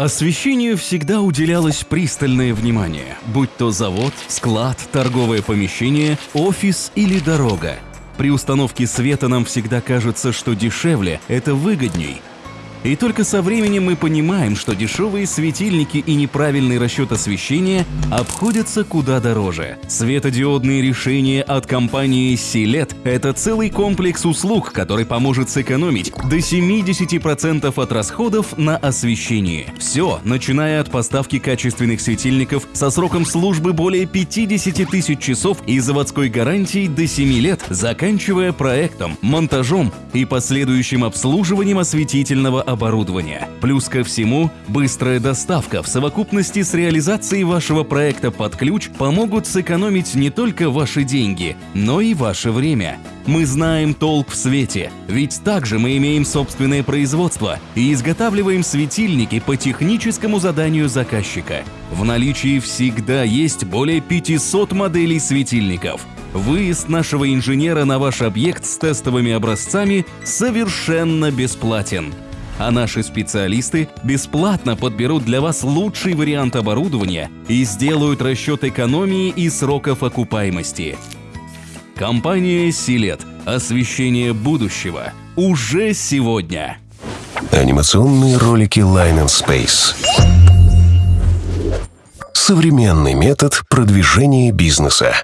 Освещению всегда уделялось пристальное внимание, будь то завод, склад, торговое помещение, офис или дорога. При установке света нам всегда кажется, что дешевле – это выгодней – и только со временем мы понимаем, что дешевые светильники и неправильный расчет освещения обходятся куда дороже. Светодиодные решения от компании Silet – это целый комплекс услуг, который поможет сэкономить до 70% от расходов на освещение. Все, начиная от поставки качественных светильников со сроком службы более 50 тысяч часов и заводской гарантией до 7 лет, заканчивая проектом, монтажом и последующим обслуживанием осветительного оборудования. Плюс ко всему, быстрая доставка в совокупности с реализацией вашего проекта под ключ помогут сэкономить не только ваши деньги, но и ваше время. Мы знаем толк в свете, ведь также мы имеем собственное производство и изготавливаем светильники по техническому заданию заказчика. В наличии всегда есть более 500 моделей светильников. Выезд нашего инженера на ваш объект с тестовыми образцами совершенно бесплатен а наши специалисты бесплатно подберут для вас лучший вариант оборудования и сделают расчет экономии и сроков окупаемости. Компания «Силет» – освещение будущего уже сегодня. Анимационные ролики Line and Space. Современный метод продвижения бизнеса.